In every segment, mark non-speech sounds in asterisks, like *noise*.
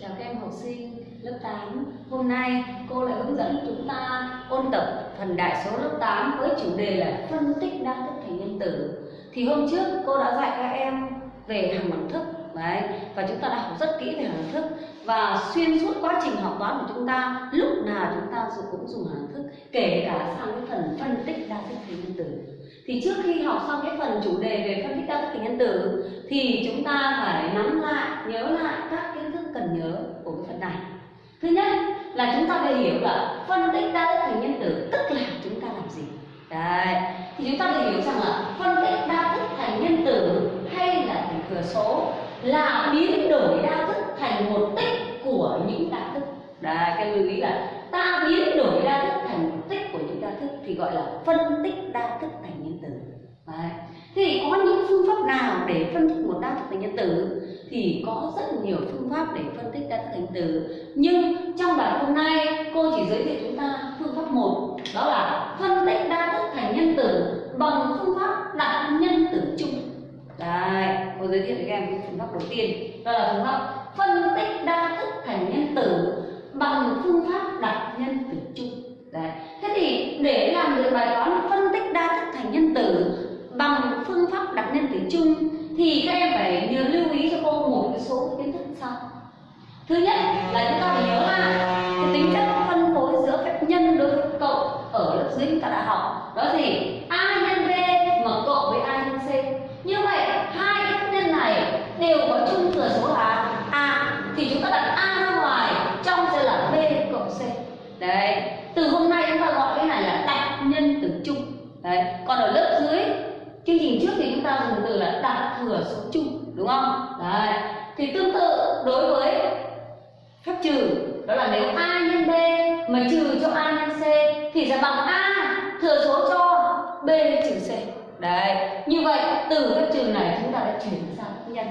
Chào các em học sinh lớp 8 Hôm nay cô lại hướng dẫn chúng ta ôn tập phần đại số lớp 8 với chủ đề là phân tích đa thức thành nhân tử. Thì hôm trước cô đã dạy các em về hàng đẳng thức Đấy, và chúng ta đã học rất kỹ về hàng thức. Và xuyên suốt quá trình học toán của chúng ta lúc nào chúng ta cũng dùng hàng thức kể cả sang cái phần phân tích đa thức thành nhân tử. Thì trước khi học xong cái phần chủ đề về phân tích đa thức thành nhân tử thì chúng ta phải nắm lại nhớ lại các kiến thức cần nhớ của cái phần này. Thứ nhất là chúng ta phải hiểu là phân tích đa thức thành nhân tử tức là chúng ta làm gì. Đấy, thì chúng ta phải hiểu rằng là phân tích đa thức thành nhân tử hay là thành thừa số là biến đổi đa thức thành một tích của những đa thức. Đấy cái lưu ý là ta biến đổi đa thức thành một tích của những đa thức thì gọi là phân tích đa thức thành nhân tử. Đấy. thì có những phương pháp nào để phân tích một đa thức thành nhân tử? Thì có rất nhiều phương pháp để phân tích đa thức thành tử nhưng trong bài hôm nay cô chỉ giới thiệu chúng ta phương pháp một đó là phân tích đa thức thành nhân tử bằng phương pháp đặt nhân tử chung. Đấy, cô giới thiệu với các em phương pháp đầu tiên. Đó là phương pháp phân đấy, còn ở lớp dưới, chương trình trước thì chúng ta dùng từ là đặt thừa số chung, đúng không? Đấy, thì tương tự đối với phép trừ, đó là nếu a nhân b mà trừ cho a nhân c thì sẽ bằng a thừa số cho b trừ c. Đấy, như vậy từ phép trừ này chúng ta đã chuyển sang nhân.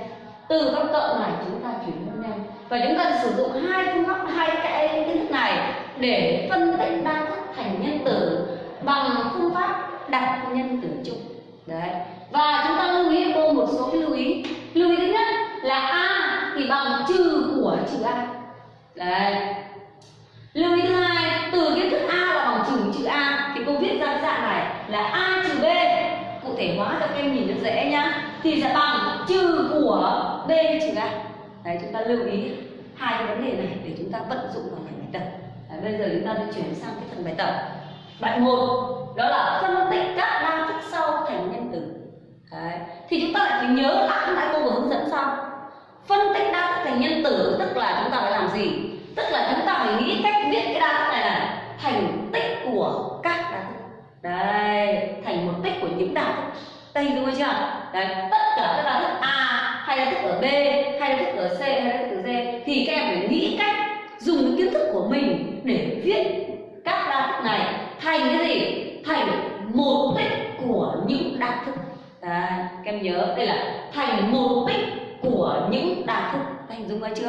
Từ phép cộng này chúng ta chuyển sang nhân. Và chúng ta sử dụng hai phương pháp, hai cái kiến thức này để phân tích đa thức thành nhân tử bằng phương pháp đặt nhân tử chung. Đấy. Và chúng ta lưu ý cô một số cái lưu ý. Lưu ý thứ nhất là a thì bằng trừ của trừ a. Đấy. Lưu ý thứ hai từ kiến thức a là bằng trừ trừ a thì cô viết ra cái dạng này là a trừ b. Cụ thể hóa cho các em nhìn rất dễ nhá. Thì sẽ bằng trừ của b trừ a. Đấy chúng ta lưu ý hai cái vấn đề này để chúng ta vận dụng vào phần bài tập. Đấy, bây giờ chúng ta sẽ chuyển sang cái phần bài tập bài một, đó là phân tích các đa thức sau thành nhân tử. Đấy. thì chúng ta lại phải nhớ lại nãy cô vừa hướng dẫn xong phân tích đa thức thành nhân tử, tức là chúng ta phải làm gì? Tức là chúng ta phải nghĩ cách viết cái đa thức này là thành tích của các đa thức. Đây, thành một tích của những đa thức. Đây, đúng chưa? Đấy, tất cả các đa thức a hay đa thức ở b, hay đa thức ở c, hay đa thức ở d, thì các em phải nghĩ cách dùng kiến thức của mình để viết các đa thức này thành cái gì? Thành một tích của những đa thức. Các em nhớ, đây là thành một tích của những đa thức. Hình dung ra chưa?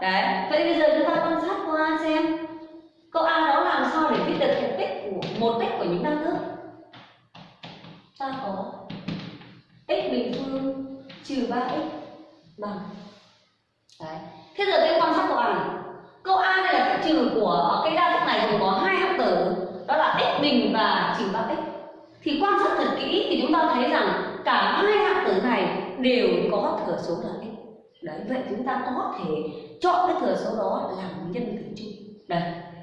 Đấy, vậy bây giờ chúng ta quan sát câu a xem câu a đó làm sao để viết được thành tích của, một tích của những đa thức? Ta có x bình phương trừ ba x bằng. Đấy, thế giờ tôi quan sát câu a này câu a này là phép trừ của cái đa thức này gồm có hai hạng tử đó là và trình 3x thì quan sát thật kỹ thì chúng ta thấy rằng cả hai hạng tử này đều có thừa số là x đấy, vậy chúng ta có thể chọn cái thừa số đó làm nhân tử chung. Đây,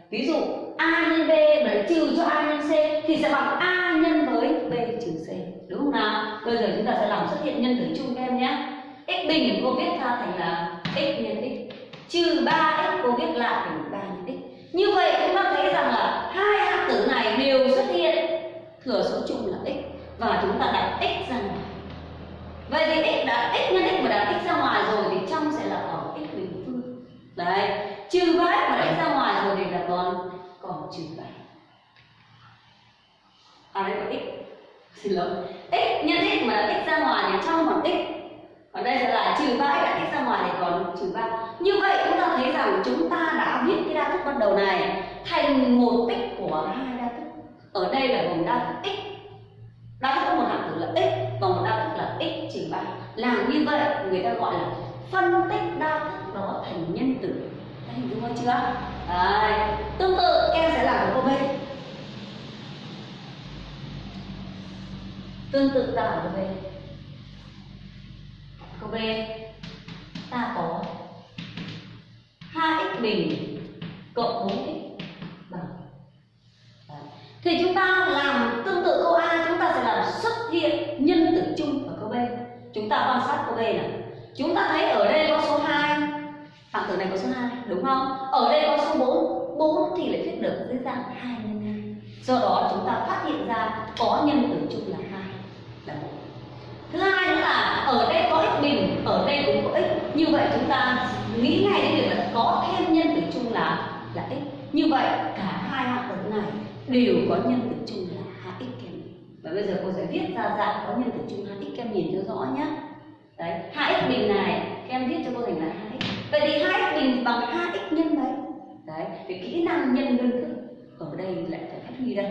ví dụ a nhân b mà trừ cho a nhân c, thì sẽ bằng a nhân với b trừ c. Đúng không nào? Bây giờ chúng ta sẽ làm xuất hiện nhân tử chung các em nhé. X bình cô viết ra thành là x nhân x, trừ 3x cô viết lại thành 3 nhân x. Như vậy chúng ta thấy rằng là này đều xuất hiện, thừa số chung là x, và chúng ta đặt x ra ngoài. Vậy thì x đã, x nhân x mà đặt x ra ngoài rồi thì trong sẽ là còn x bình phương. Đấy, trừ ba x mà đánh ra ngoài rồi thì là còn còn trừ 3 à đây là x. Xin lỗi. X nhân x mà đặt x ra ngoài thì trong còn x. Còn đây sẽ là trừ ba x đặt x ra ngoài thì còn trừ ba. Như vậy chúng ta thấy rằng chúng ta đã viết cái đa thức ban đầu này thành một tích của hai đa thức ở đây là gồm đa thức x. Đa thức có một hạng tử là x và một đa thức là x trừ 3 làm như vậy, người ta gọi là phân tích đa thức đó thành nhân tử. Các đúng không chưa? Đấy. tương tự em sẽ làm ở câu b tương tự ta làm câu b câu b ta có 2x bình cộng 4x thì chúng ta làm tương tự câu A, chúng ta sẽ làm xuất hiện nhân tử chung ở câu B. Chúng ta quan sát câu B này chúng ta thấy ở đây có số 2 phạm tử này có số 2 đúng không? Ở đây có số 4 4 thì lại viết được dưới dạng 2 nhân 2 do đó chúng ta phát hiện ra có nhân tử chung là 2 là 1 thứ hai nữa là ở đây có x bình, ở đây cũng có x. Như vậy chúng ta nghĩ ngay đến việc là có thêm nhân tử chung là là x. Như vậy cả hai hạng tử này đều có nhân tử chung là 2x kem và bây giờ cô sẽ viết ra dạng có nhân tử chung hai x kem nhìn cho rõ nhé đấy hai x bình này kem viết cho cô thành là hai x vậy thì hai x bình bằng hai x nhân mấy đấy, thì kỹ năng nhân đơn thức ở đây lại phải phát huy đây.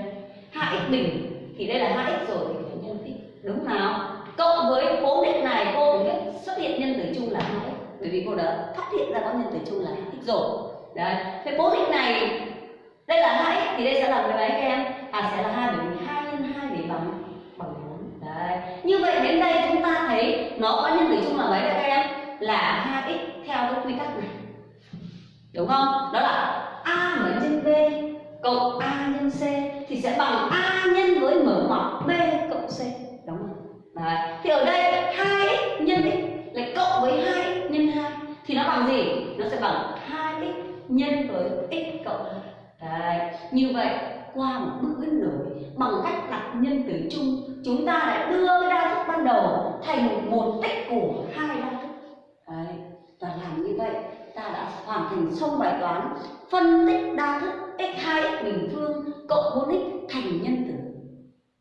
Hai x bình thì đây là hai x rồi thì phải nhân x đúng nào? Cộng với 4x này cô cũng biết xuất hiện nhân tử chung là hai x. bởi vì cô đã phát hiện ra có nhân tử chung là hai x rồi. Đấy, thế 4x này đây là hai x thì đây sẽ là mấy mấy các em. À sẽ là hai bởi vì 2 nhân hai để bằng bằng bốn. Đấy. Như vậy đến đây chúng ta thấy nó có nhân tử chung là mấy các em? Là hai x theo cái quy tắc này. Đúng không? Đó là a mở nhân b cộng a nhân c thì sẽ bằng a nhân với mở ngoặc b cộng c. Đúng không? Đấy. Thì ở đây đấy. Như vậy qua một bước biến đổi bằng cách đặt nhân tử chung chúng ta lại đưa cái đa thức ban đầu thành một tích của hai đa thức. Đấy. Và làm như vậy ta đã hoàn thành xong bài toán phân tích đa thức x2x bình phương cộng 4x thành nhân tử.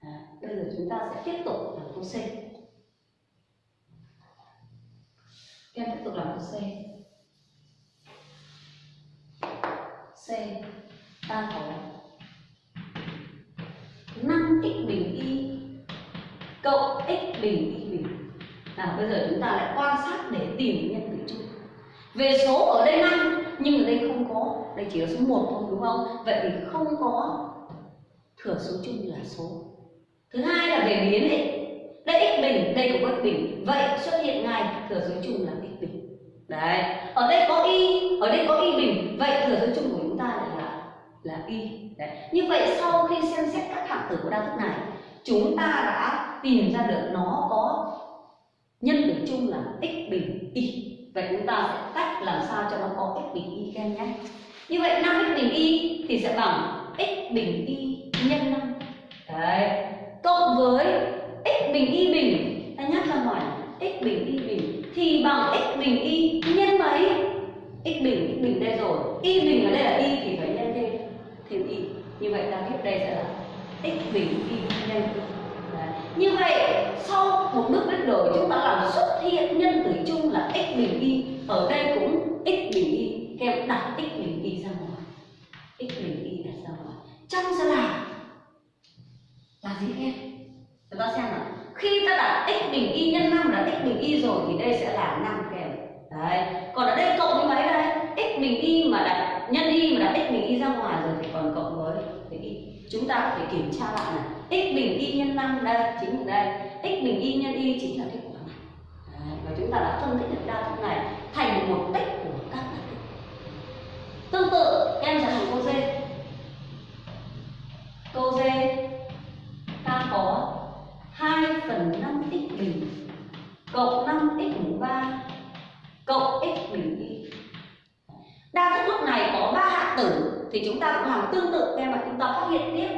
Đấy, bây giờ chúng ta sẽ tiếp tục làm câu c. Em tiếp tục làm câu c. C ta có năm x bình y cộng x bình y bình. Nào, bây giờ chúng ta lại quan sát để tìm nhân tử chung. Về số ở đây năm, nhưng ở đây không có. Đây chỉ là số 1 thôi, đúng không? Vậy thì không có thừa số chung là số. Thứ hai là về biến ấy. Đây x bình, đây cũng có x bình. Vậy xuất hiện ngay, thừa số chung là x bình. Đấy. Ở đây có y, ở đây có y bình. Vậy thừa số chung của là y. Đấy. Như vậy sau khi xem xét các hạng tử của đa thức này, chúng ta đã tìm ra được nó có nhân tử chung là x bình y. Vậy chúng ta sẽ tách làm sao cho nó có x bình y các em nhé. Như vậy 5x bình y thì sẽ bằng x bình y nhân 5 đấy. Cộng với x bình y bình, ta nhắc ra ngoài, x bình y bình thì bằng x bình y nhân mấy? X bình x bình đây rồi. Y bình ở đây là y thì phải nhân thêm thêm y. Như vậy ta viết đây sẽ là x bình y nhân. Đấy. như vậy, sau một bước biến đổi chúng ta làm xuất hiện nhân tử chung là x bình y. Ở đây cũng x bình y. Kèm đặt x bình y ra ngoài. X bình y đặt ra ngoài. Trong sẽ là là gì em? Chúng ta xem nào. Khi ta đặt x bình y nhân 5 là x bình y rồi thì đây sẽ là 5 kèm đấy. Còn ở đây cộng với mấy đây? X bình y mà đặt nhân y mà đặt x bình y ra ngoài rồi thì còn cộng với với y chúng ta có thể kiểm tra lại này. X bình y nhân 5 đây chính là đây. X bình y nhân y chính là kết quả này. Đấy, và chúng ta đã phân tích được đa thức này thành một tích của các đa thức tương tự em giải hàng câu d câu d ta có 2 phần 5 x bình cộng 5 x mũ 3 cộng x bình y đa thức lúc này có ba hạng tử thì chúng ta cũng làm tương tự theo mà chúng ta phát hiện tiếp.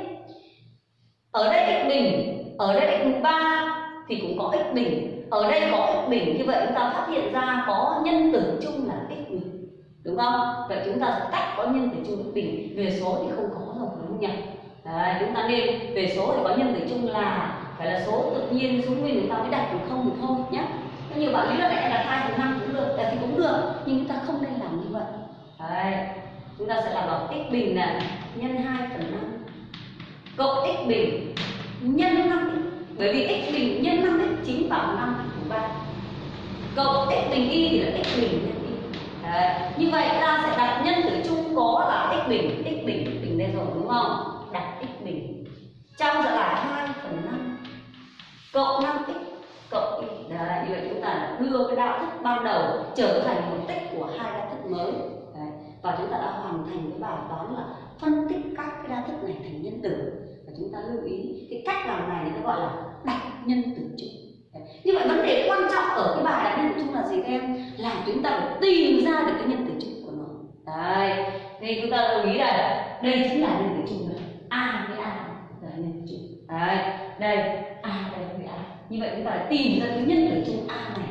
Ở đây x bình ở đây x ba 3 thì cũng có x bình. Ở đây có x bình như vậy chúng ta phát hiện ra có nhân tử chung là x bình đúng không? Vậy chúng ta sẽ tách có nhân tử chung x bình về số thì không có rồi đúng không nhỉ Đấy, chúng ta nên về số thì có nhân tử chung là phải là số tự nhiên số nguyên chúng ta mới đặt được không thì thôi nhé. Nhiều bạn lý luận lại đặt hai phần năm cũng được là thì cũng được nhưng chúng ta không nên Đấy, chúng ta sẽ làm bằng x bình là nhân 2 phần 5 cộng x bình nhân 5 bởi vì x bình nhân 5 x chính bằng 5 của 3 cộng x bình y thì là x bình nhân y. Đấy. như vậy ta sẽ đặt nhân tử chung có là x bình x bình x bình đây rồi đúng không? Đặt x bình. Trong sẽ là 2 phần 5 cộng 5x cộng y. Đấy như vậy chúng ta đưa cái đạo thức ban đầu trở thành một tích của hai đa thức mới đấy và chúng ta đã hoàn thành cái bài toán là phân tích các cái đa thức này thành nhân tử. Và chúng ta lưu ý cái cách làm này người ta gọi là đặt nhân tử chung. Như vậy vấn đề quan trọng ở cái bài đặt nhân tử chung là gì các em? Là chúng ta phải tìm ra được cái nhân tử chung của nó. Đấy. Thì chúng ta lưu ý là đây chính là nhân tử chung này a với a là nhân tử chung. Đấy. Đây, a đây với a. Như vậy chúng ta phải tìm ra cái nhân tử chung a này.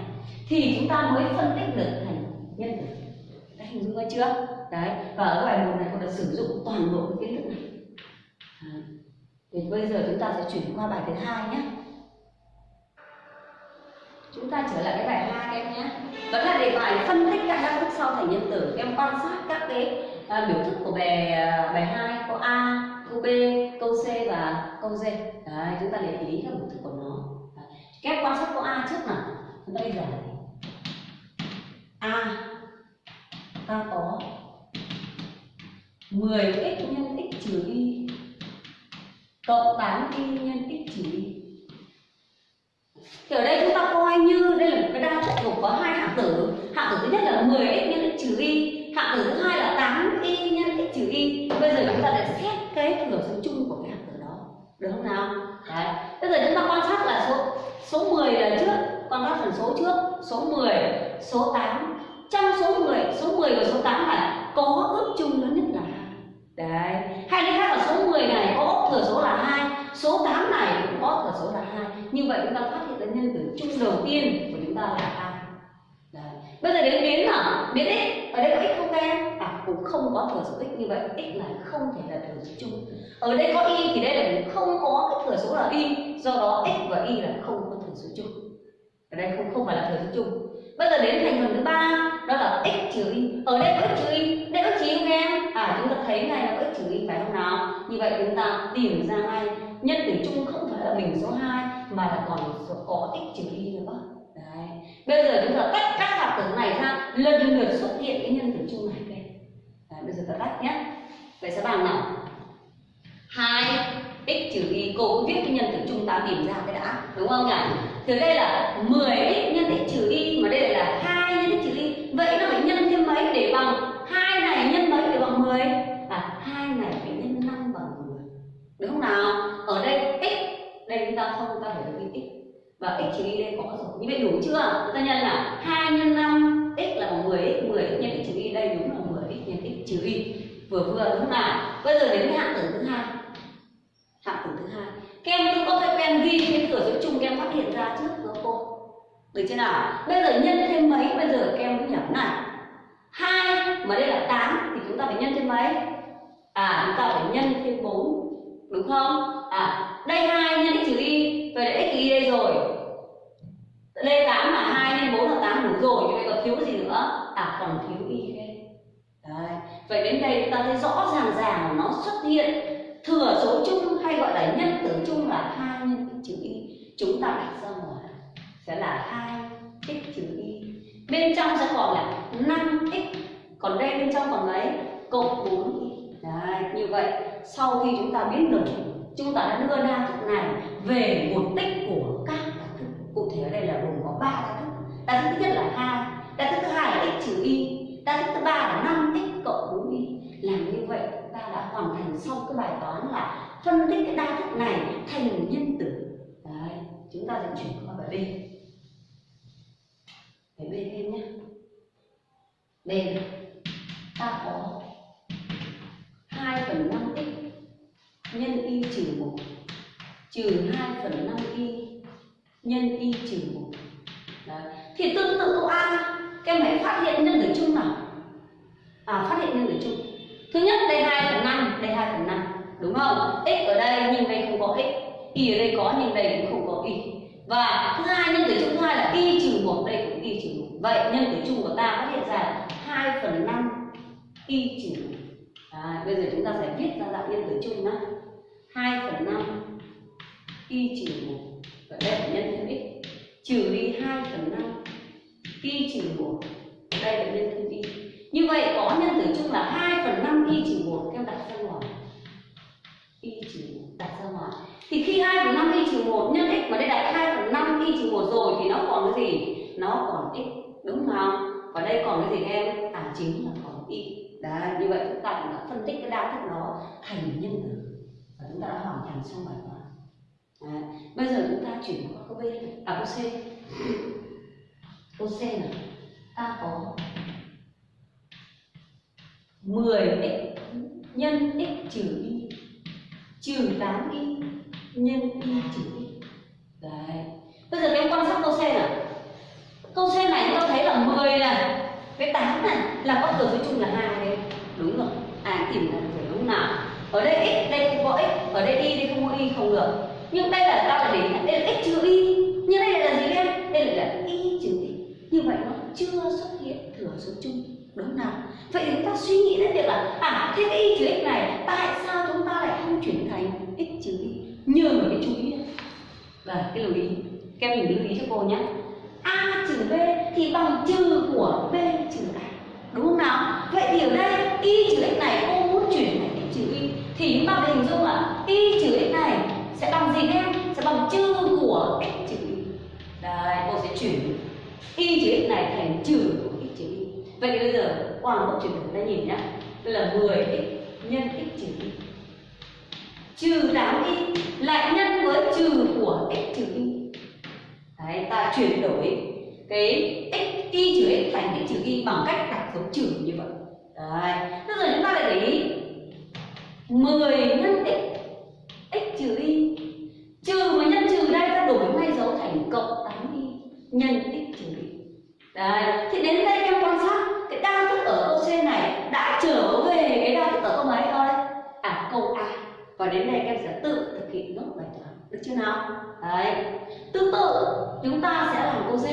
Thì chúng ta mới phân tích được thành nhân tử đã hình dung ra chưa? Đấy và ở bài một này cô đã sử dụng toàn bộ cái kiến thức này. Đấy. thì bây giờ chúng ta sẽ chuyển qua bài thứ hai nhé. Chúng ta trở lại cái bài hai các em nhé. Vẫn là đề bài phân tích các đa thức sau thành nhân tử. Các em quan sát các cái à, biểu thức của bài à, bài hai câu a câu b câu c và câu d đấy chúng ta để ý các biểu thức của nó. Đấy. các em quan sát câu a trước nào chúng ta đi giải. a ta có 10x nhân x trừ y cộng 8y nhân x trừ y thì ở đây chúng ta coi như, đây là một cái đa thức gồm có hai hạng tử. Hạng tử thứ nhất là 10x nhân x trừ y hạng tử thứ hai là 8y nhân x trừ y bây giờ chúng ta sẽ xét cái thừa số chung của cái hạng tử đó, được không nào? Đấy. Bây giờ chúng ta quan sát là số số 10 là trước, quan sát phần số trước, số 10 số 8 trong số 10 số 10 và số 8 này có ước chung lớn nhất là hai. Đấy hay nói khác là số 10 này có thừa số là hai, số 8 này cũng có thừa số là hai. Như vậy chúng ta phát hiện ra nhân tử chung đầu tiên của chúng ta là hai. Đấy. bây giờ đến biến nào biến x. Ở đây có x không em? À cũng không có thừa số x. Như vậy x là không thể là thừa số chung. Ở đây có y thì đây là không có cái thừa số là y. Do đó x và y là không có thừa số chung. Ở đây không không phải là thừa số chung bây giờ đến thành phần thứ ba đó là x trừ y. Ở đây có x trừ y đây có x trừ y không em? À chúng ta thấy ngay là có x trừ y phải không nào? Như vậy chúng ta tìm ra ngay. Nhân tử chung không phải là bình số 2 mà là còn số có x trừ y nữa. Đấy. Bây giờ chúng ta tách các hạt tử này ra. Lần lượt xuất hiện cái nhân tử chung này đây. Đấy, bây giờ ta tách nhé. Vậy sẽ bằng nào? Hai trừ y cô cũng viết cái nhân tử chung ta tìm ra cái đã, đúng không nhỉ từ đây là 10x nhân x trừ y, mà đây là 2 nhân x trừ y. Vậy nó phải nhân thêm mấy để bằng hai này, nhân mấy để bằng 10 à hai này phải nhân 5 bằng 10 đúng không nào? Ở đây x, đây chúng ta không ta phải lấy x. Và x trừ y đây có rồi. Như vậy đủ chưa? Chúng ta nhân là 2 nhân 5 x là bằng 10x 10 nhân x trừ y đây đúng là 10x nhân x trừ y. Vừa vừa đúng không nào? Bây giờ đến cái hạng tử thứ hai hạng tử thứ hai. Các em cứ có thói quen ghi cái cửa số chung các em phát hiện ra trước với cô. Được chưa nào? Bây giờ nhân thêm mấy? Bây giờ các em cứ nhẩm này. Hai, mà đây là 8 thì chúng ta phải nhân thêm mấy? À chúng ta phải nhân thêm 4 đúng không? À đây hai, nhân x trừ y, vậy là x trừ y đây rồi. Đây 8 là 2 nhân 4 là 8 đủ rồi như vậy còn thiếu gì nữa? À còn thiếu y thêm. đấy, vậy đến đây chúng ta thấy rõ ràng ràng nó xuất hiện thừa số chung hay gọi là nhân tử chung là hai nhân x trừ y. Chúng ta đặt ra ngoài sẽ là hai x trừ y. Bên trong sẽ còn là 5x còn đây bên trong còn mấy cộng 4 y. Đấy, như vậy, sau khi chúng ta biết được, chúng ta đã đưa đa thức này về một tích của các đa thức. Cụ thể ở đây là gồm có ba đa thức. Đa thức thứ nhất là hai đa thức thứ hai là x trừ y đa thức thứ ba là năm cộng 4 y làm như vậy ta đã hoàn thành xong cái bài toán là phân tích cái đa thức này thành nhân tử. Đấy, chúng ta sẽ chuyển qua bài b. Bài b thêm nhé. B ta có 2 phần 5 x nhân y trừ 1 trừ 2 phần 5 y nhân y trừ 1 Đấy. thì tương tự câu A các em hãy phát hiện nhân tử chung nào? À phát hiện nhân tử chung. Thứ nhất, đây 2 phần 5 đây 2 phần 5 đúng không? X ở đây nhưng đây không có x, y ở đây có nhưng đây cũng không có y. Và thứ hai, nhân tử chung thứ hai là y trừ 1 đây cũng y trừ 1 vậy nhân tử chung của ta phát hiện ra 2 phần 5 y trừ 1 bây giờ chúng ta sẽ viết ra dạng nhân tử chung nhá. 2 phần 5 y trừ 1 và đây là nhân thêm x. Trừ đi 2 phần 5 y trừ 1 Đây là nhân thêm y như vậy có nhân tử chung là 2 phần 5 y trừ 1 các em đặt ra ngoài y trừ 1 đặt ra ngoài thì khi 2 phần 5 y trừ 1 nhân x mà đây đặt 2 phần 5 y trừ 1 rồi thì nó còn cái gì? Nó còn x đúng không và đây còn cái gì các em? À chính là còn y. Đấy như vậy chúng ta cũng đã phân tích cái đa thức đó thành nhân tử. Và chúng ta đã hoàn thành xong bài toán. À, bây giờ chúng ta chuyển qua câu b. À câu c. *clears throat* Câu c này ta có 10x nhân x trừ y, trừ 8y nhân y trừ y. Đấy. Bây giờ các em quan sát câu c nào? Câu c này chúng ta thấy là 10 này với 8 này, là có thừa với chung là hai đấy đúng rồi. À tìm ra phải lúc nào? Ở đây x, đây không có x, ở đây y, đây không có y, không được. Nhưng đây là ta phải để đây là x trừ y. Nhưng đây là gì em? Đây là y trừ y. Như vậy nó chưa xuất hiện thừa số chung đúng nào vậy chúng ta suy nghĩ đến việc là à thế cái y trừ x này, tại sao chúng ta lại không chuyển thành x trừ y? Nhờ một cái chú ý này vâng, là cái lưu ý. Các mình lưu ý cho cô nhé. A trừ b thì bằng trừ của b trừ a. Đúng không nào? Vậy thì ở đây, y trừ x này cô muốn chuyển thành x trừ y. Thì chúng ta hình dung là y trừ x này sẽ bằng gì em? Sẽ bằng trừ của x trừ y. Đây, cô sẽ chuyển y trừ x này thành trừ của vậy thì bây giờ, qua một bước chuyển đổi ta nhìn nhé đây là 10x nhân x trừ y trừ 8y lại nhân với trừ của x trừ y đấy, ta chuyển đổi cái x, y trừ x thành x trừ y bằng cách đặt dấu trừ như vậy. Đấy, bây giờ chúng ta lại để ý. 10 nhân x x trừ y. Trừ mà nhân trừ đây ta đổi ngay dấu thành cộng 8y nhân x trừ y đấy, thì đến đây em quan sát cái đa thức ở câu C này đã trở về cái đa thức ở câu mấy thôi à câu A và đến đây các em sẽ tự thực hiện nốt bài toán. Được chưa nào? Đấy. Tương tự, chúng ta sẽ làm câu D.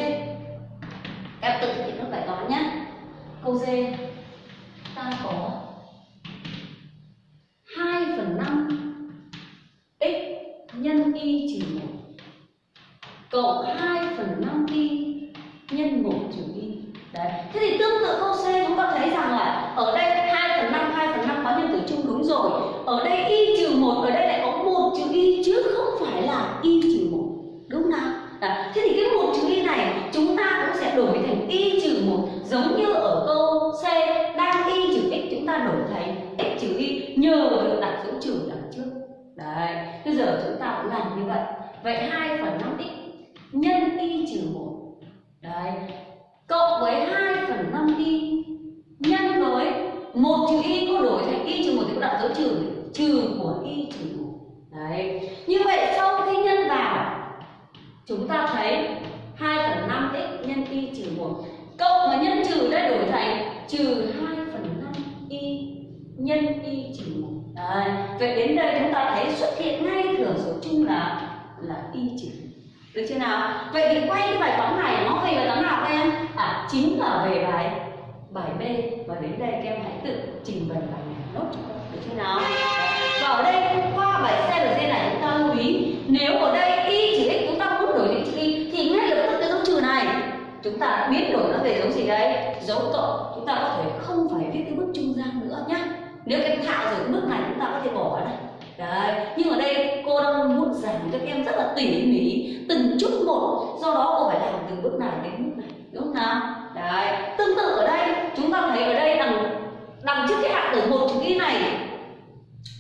Em tự thực hiện nốt bài toán nhé. Câu D. Ta có 2 phần 5 x nhân y trừ 1 cộng 2 phần 5 y nhân 1 trừ y đấy. Thế thì tương tự câu C chúng ta thấy rằng là ở đây 2 phần 5 2 phần 5 có nhân tử chung đúng rồi. Ở đây y trừ 1 ở đây lại có 1 trừ y chứ không phải là y trừ 1 đúng nào? Đấy. thế thì cái 1 trừ y này chúng ta cũng sẽ đổi thành y trừ 1 giống như ở câu C đang y trừ x chúng ta đổi thành x trừ y nhờ được đặt dấu trừ đằng trước. Đấy. Bây giờ chúng ta cũng làm như vậy. Vậy 2 phần 5 x nhân y trừ 1 đấy cộng với 2 phần 5 y nhân với một trừ y cô đổi thành y trừ một thì cô đặt dấu trừ trừ của y, trừ một. Đấy. Như vậy sau khi nhân vào, chúng ta thấy 2 phần 5 x nhân y trừ 1 cộng với nhân trừ đây đổi thành trừ 2 phần 5 y nhân y trừ 1 đấy. Vậy đến đây chúng ta thấy xuất hiện ngay thừa số chung là là y trừ. 1 được chưa nào? Vậy thì quay cái bài toán này nó về bài toán nào các em? À chính là về bài bài b và đến đây các em hãy tự trình bày bài này nốt. Cho con được chưa nào? Và ở đây qua bài c và d này chúng ta lưu ý nếu ở đây y chỉ x chúng ta muốn đổi định chữ y thì ngay lập tức cái dấu trừ này. Chúng ta biến đổi nó về dấu gì đấy dấu cộng chúng ta có thể không phải viết cái bước trung gian nữa nhá. Nếu các em thạo rồi cái bước này chúng ta có thể bỏ ở đây. Đấy, nhưng ở đây cô đang muốn giảng cho các em rất là tỉ mỉ từng chút một. Do đó cô phải làm từ bước này đến bước này, đúng không nào? Đấy, tương tự ở đây, chúng ta thấy ở đây đằng đằng trước cái hạng tử một chữ y này,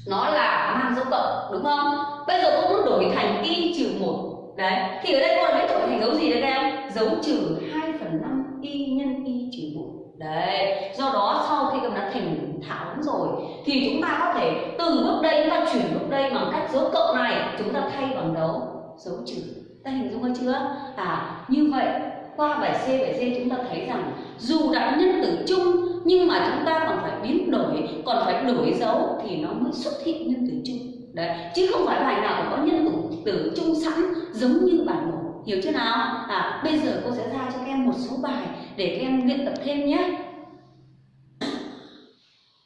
nó là mang dấu cộng, đúng không? Bây giờ cô muốn đổi thành y trừ một. Đấy, thì ở đây cô đã đổi thành dấu gì đấy các em? Dấu trừ 2 phần năm y nhân y trừ một. Đấy, do đó sau khi các em đã thành thạo rồi, thì chúng ta có thể từ bước đây chúng ta chuyển bước đây bằng cách dấu cộng này, chúng ta thay bằng dấu dấu trừ ta hình dung ra chưa? À như vậy, qua bài C, bài D chúng ta thấy rằng dù đã nhân tử chung, nhưng mà chúng ta còn phải biến đổi, còn phải đổi dấu thì nó mới xuất hiện nhân tử chung. Đấy, chứ không phải bài nào có nhân tử tử chung sẵn giống như bài một. Hiểu chưa nào? À bây giờ cô sẽ ra cho các em một số bài để các em luyện tập thêm nhé.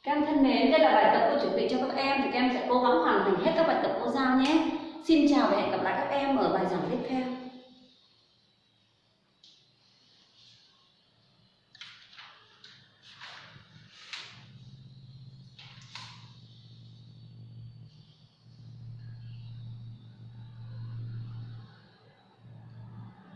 Các em thân mến, đây là bài tập cô chuẩn bị cho các em thì các em sẽ cố gắng hoàn thành hết các bài tập cô giao nhé xin chào và hẹn gặp lại các em ở bài giảng tiếp theo.